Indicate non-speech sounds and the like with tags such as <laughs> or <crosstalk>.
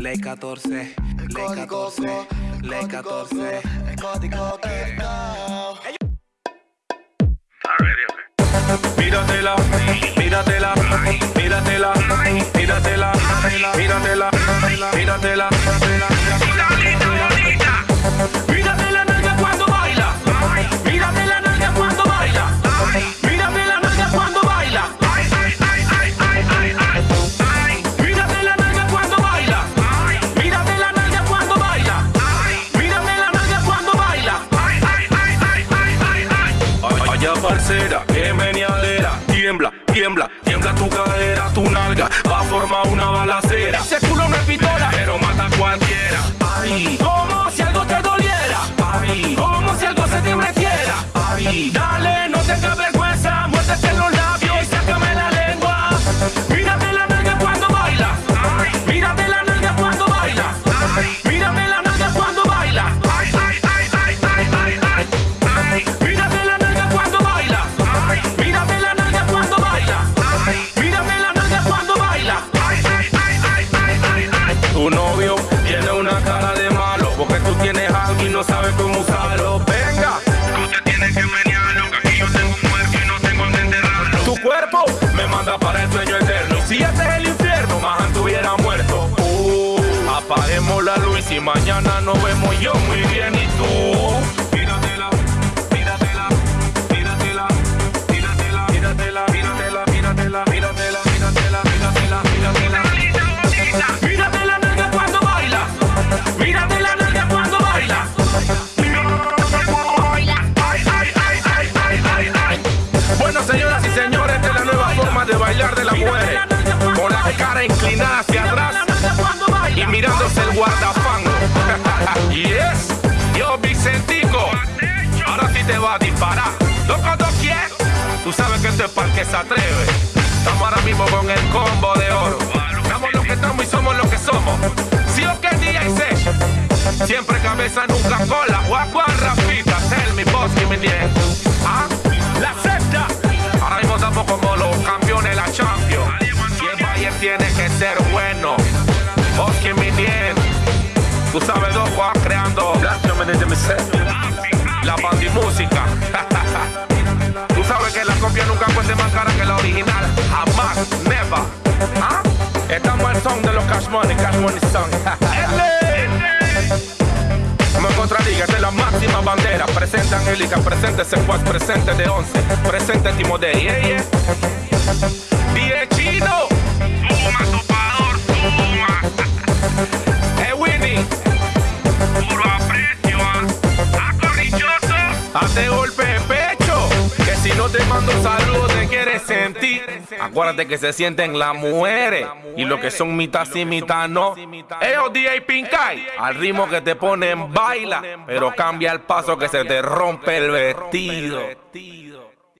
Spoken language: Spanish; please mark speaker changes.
Speaker 1: Ley 14, ley 14, ley 14.
Speaker 2: El código quedado.
Speaker 3: Míratela, míratela, míratela, míratela, míratela, míratela. Mírate Parcera, que meneadera. Tiembla, tiembla, tiembla tu cadera Tu nalga. Va a formar una balacera. Ese culo no es pistola, pero mata a cualquiera. Ay, como si algo te doliera. Ay, como si algo se te metiera. Ay, dale, no tengas vergüenza me manda para el sueño eterno. Si este es el infierno, más estuviera muerto. Uh, apaguemos la luz y mañana nos vemos yo muy bien y tú. Guardafango. <laughs> yes, yo Vicentico. Ahora sí te va a disparar. Loco, ¿tú quieres? Tú sabes que esto es para que se atreve. Estamos ahora mismo con el combo de oro. Estamos lo que estamos y somos lo que somos. Sí o qué día y sé. Siempre cabeza, nunca cola. Guacuan, Rafita, tell me, boss, give me the ¿Ah? La secta. Ahora mismo estamos como los campeones la Champions. Y el Bayern tiene que ser bueno. Tú sabes dos Juan creando la bandimúsica. <laughs> Tú sabes que la copia nunca cueste más cara que la original. Jamás, never. ¿Ah? Estamos el son de los Cash Money, Cash Money Song. <laughs> Como en contraliga, esta es la máxima bandera. Presente Angélica, presente Secuaz, presente de 11, presente Timotei. Yeah, yeah. Die Chino. Hace golpe pecho. Que si no te mando saludos te quieres sentir. Acuérdate que se sienten las mujeres. Y lo que son mitad sí, mitad no. Eo DJ Pincay. Al ritmo que te ponen baila. Pero cambia el paso que se te rompe el vestido.